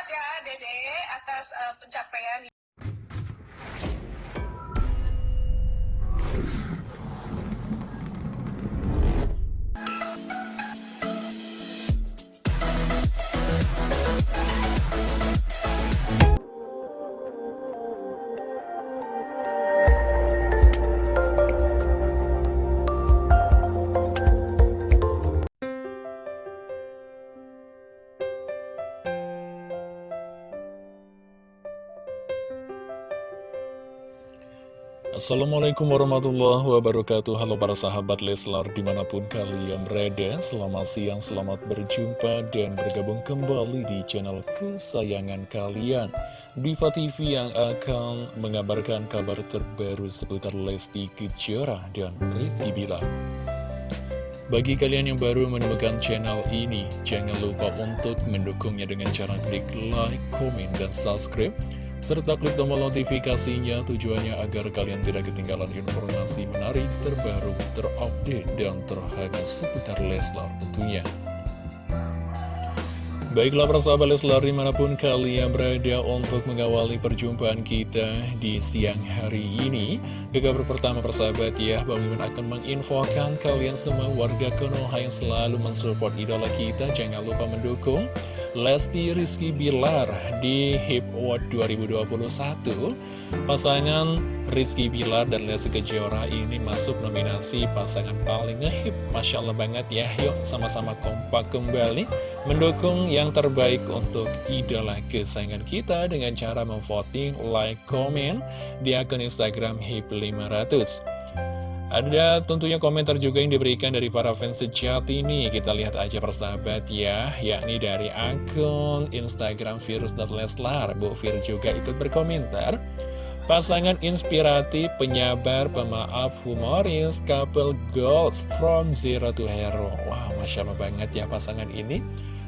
banget ya Dede atas uh, pencapaian Assalamualaikum warahmatullahi wabarakatuh. Halo para sahabat Leslar di mana pun kalian berada Selamat siang, selamat berjumpa dan bergabung kembali di channel kesayangan kalian. Diva TV yang akan mengabarkan kabar terbaru seputar Lesti Kejora dan Rizky Bilar. Bagi kalian yang baru menemukan channel ini, jangan lupa untuk mendukungnya dengan cara klik like, komen, dan subscribe serta klik tombol notifikasinya tujuannya agar kalian tidak ketinggalan informasi menarik, terbaru, terupdate, dan terhangat seputar Leslar tentunya. Baiklah persahabat Leslar di mana pun kalian berada untuk mengawali perjumpaan kita di siang hari ini Ke kabar pertama persahabat ya, Bang Mimin akan menginfokan kalian semua warga Konoha yang selalu mensupport idola kita Jangan lupa mendukung Lesti Rizky Bilar di HIP Award 2021 Pasangan Rizky Bilar dan Lesti Kejora ini masuk nominasi pasangan paling ngehip Masya Allah banget ya. Yuk sama-sama kompak kembali Mendukung yang terbaik untuk idola kesayangan kita Dengan cara memvoting, like, komen di akun Instagram HIP 500 ada tentunya komentar juga yang diberikan dari para fans sejati ini. Kita lihat aja persahabat ya Yakni dari akun Instagram virus.leslar Bu Fir juga ikut berkomentar. Pasangan inspiratif, penyabar, pemaaf, humoris, couple goals from zero to hero. Wow, Masya Allah banget ya pasangan ini.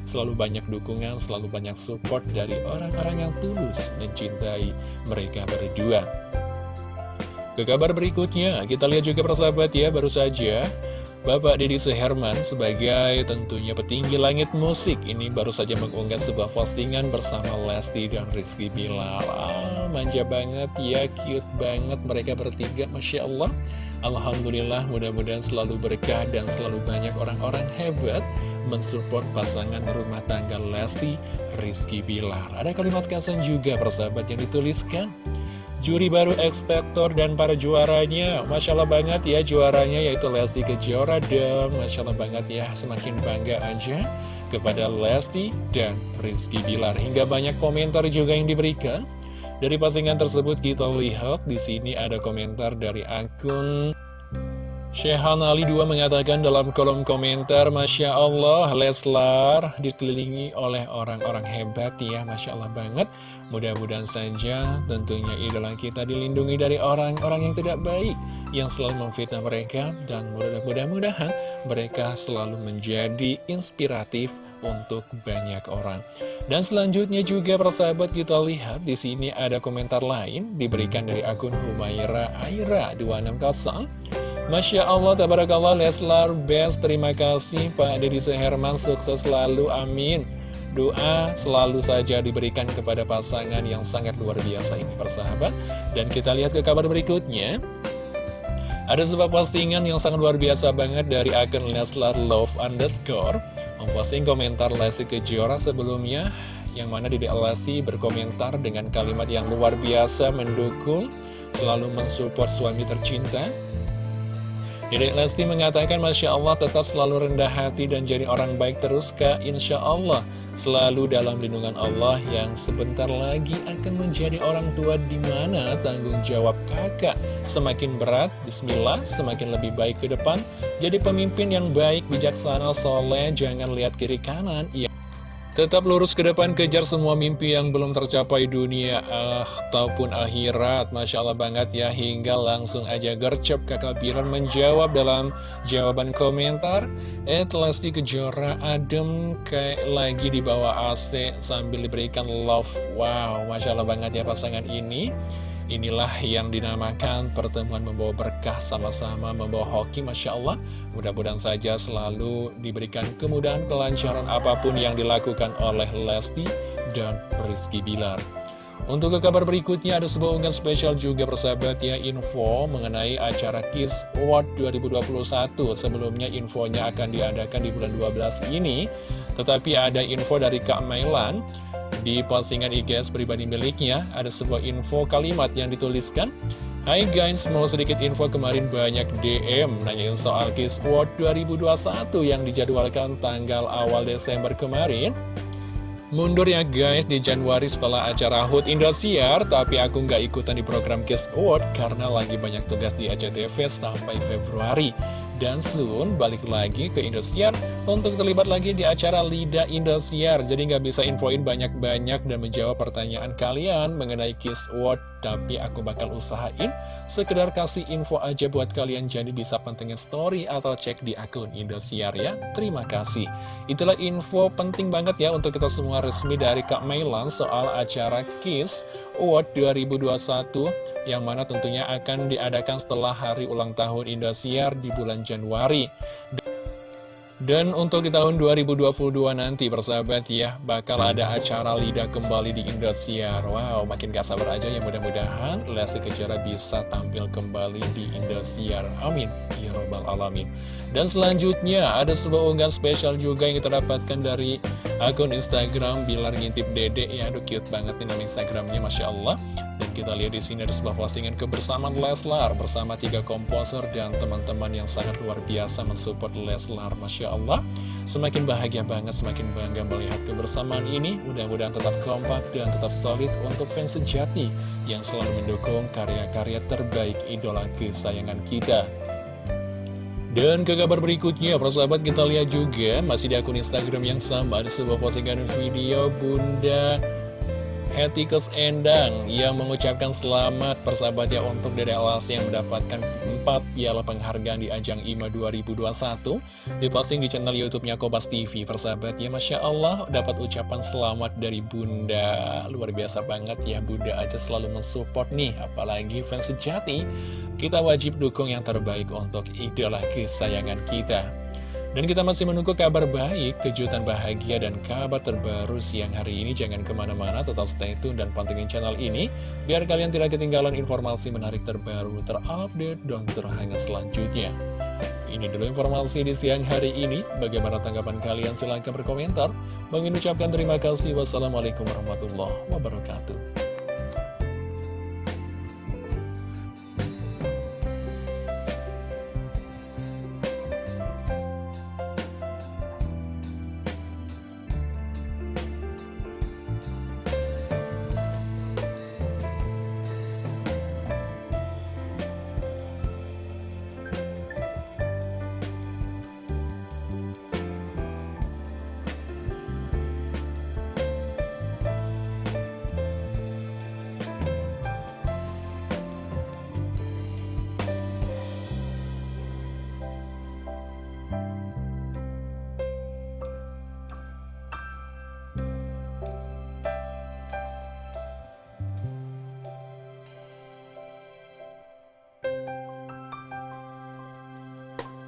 Selalu banyak dukungan, selalu banyak support dari orang-orang yang tulus mencintai mereka berdua ke kabar berikutnya, kita lihat juga persahabat ya, baru saja Bapak Deddy Seherman sebagai tentunya petinggi langit musik ini baru saja mengunggah sebuah postingan bersama Lesti dan Rizky Bilar. Ah, manja banget ya, cute banget mereka bertiga, Masya Allah. Alhamdulillah mudah-mudahan selalu berkah dan selalu banyak orang-orang hebat mensupport pasangan rumah tangga Lesti Rizky Bilar. Ada kalimat kasan juga persahabat yang dituliskan juri baru ekspektor dan para juaranya. Masya Allah banget ya juaranya yaitu Lesti Kejora dan Masya Allah banget ya semakin bangga aja kepada Lesti dan Rizky Bilar. Hingga banyak komentar juga yang diberikan. Dari postingan tersebut kita lihat di sini ada komentar dari akun Syehan Ali 2 mengatakan dalam kolom komentar Masya Allah Leslar dikelilingi oleh orang-orang hebat ya Masya Allah banget. Mudah-mudahan saja tentunya idola kita dilindungi dari orang-orang yang tidak baik Yang selalu memfitnah mereka Dan mudah-mudahan mereka selalu menjadi inspiratif untuk banyak orang. Dan selanjutnya juga persahabat kita lihat di sini ada komentar lain Diberikan dari akun Humaira Aira 260 Masya Allah, tabarakallah, Leslar Best, terima kasih Pak Deddy Seherman, sukses selalu, amin. Doa selalu saja diberikan kepada pasangan yang sangat luar biasa ini, persahabat. Dan kita lihat ke kabar berikutnya. Ada sebuah postingan yang sangat luar biasa banget dari akun Leslar Love underscore Memposting komentar Lesti Kejora sebelumnya Yang mana Dede Lesti berkomentar dengan kalimat yang luar biasa mendukung Selalu mensupport suami tercinta Dedek Lesti mengatakan Masya Allah tetap selalu rendah hati dan jadi orang baik terus Kak. Insya Allah selalu dalam lindungan Allah yang sebentar lagi akan menjadi orang tua. Di mana tanggung jawab kakak? Semakin berat Bismillah semakin lebih baik ke depan. Jadi pemimpin yang baik bijaksana soleh jangan lihat kiri kanan. Ya Tetap lurus ke depan, kejar semua mimpi yang belum tercapai dunia ah, ataupun akhirat. Masya Allah banget ya, hingga langsung aja gercep kakak Biran menjawab dalam jawaban komentar. Eh, Lesti Kejora adem kayak lagi di bawah AC sambil diberikan love. Wow, Masya Allah banget ya pasangan ini. Inilah yang dinamakan pertemuan membawa berkah sama-sama membawa hoki Masya Allah. Mudah-mudahan saja selalu diberikan kemudahan kelancaran apa pun yang dilakukan oleh Lesti dan Rizky Bilar. Untuk ke kabar berikutnya ada sebuah unggahan spesial juga persahabat ya info mengenai acara Kiss Award 2021 Sebelumnya infonya akan diadakan di bulan 12 ini Tetapi ada info dari Kak Mailan Di postingan IGS pribadi miliknya ada sebuah info kalimat yang dituliskan Hai guys, mau sedikit info kemarin banyak DM nanyain soal Kiss Award 2021 yang dijadwalkan tanggal awal Desember kemarin. Mundur ya guys di Januari setelah acara HUT Indosiar Tapi aku nggak ikutan di program Kiss Award Karena lagi banyak tugas di ACTV sampai Februari Dan soon balik lagi ke Indosiar Untuk terlibat lagi di acara Lida Indosiar. Jadi nggak bisa infoin banyak-banyak dan menjawab pertanyaan kalian mengenai Kiss Award Tapi aku bakal usahain Sekedar kasih info aja buat kalian jadi bisa pantengin story atau cek di akun Indosiar ya. Terima kasih. Itulah info penting banget ya untuk kita semua resmi dari Kak Mailan soal acara KISS Award 2021 yang mana tentunya akan diadakan setelah hari ulang tahun Indosiar di bulan Januari. Dan untuk di tahun 2022 nanti persahabat ya Bakal ada acara lidah kembali di Indosiar. Wow makin gak sabar aja ya mudah-mudahan Lesti Kejora bisa tampil kembali di Indosiar. Amin. Ya Robbal Alamin. Dan selanjutnya ada sebuah unggahan spesial juga yang kita dapatkan dari akun Instagram Bilar Ngintip Dede. Ya aduh cute banget nih nama Instagramnya Masya Allah kita lihat di sini ada sebuah postingan kebersamaan Leslar Bersama tiga komposer dan teman-teman yang sangat luar biasa mensupport Leslar. Masya Allah. Semakin bahagia banget, semakin bangga melihat kebersamaan ini. Mudah-mudahan tetap kompak dan tetap solid untuk fans sejati Yang selalu mendukung karya-karya terbaik idola kesayangan kita. Dan ke kabar berikutnya, persahabat kita lihat juga masih di akun Instagram yang sama ada sebuah postingan video Bunda Hetikus Endang yang mengucapkan selamat persahabatnya untuk Dede Lesti yang mendapatkan 4 piala penghargaan di ajang IMA 2021 diposting di channel YouTube-nya Kobas TV persahabatnya Masya Allah dapat ucapan selamat dari Bunda. Luar biasa banget ya Bunda aja selalu mensupport nih apalagi fans sejati. Kita wajib dukung yang terbaik untuk idola kesayangan kita dan kita masih menunggu kabar baik, kejutan bahagia, dan kabar terbaru siang hari ini. Jangan ke mana-mana, tetap stay tune dan pantengin channel ini, biar kalian tidak ketinggalan informasi menarik terbaru, terupdate, dan terhangat selanjutnya. Ini dulu informasi di siang hari ini. Bagaimana tanggapan kalian? Silahkan berkomentar. Mengucapkan terima kasih. Wassalamualaikum warahmatullahi wabarakatuh.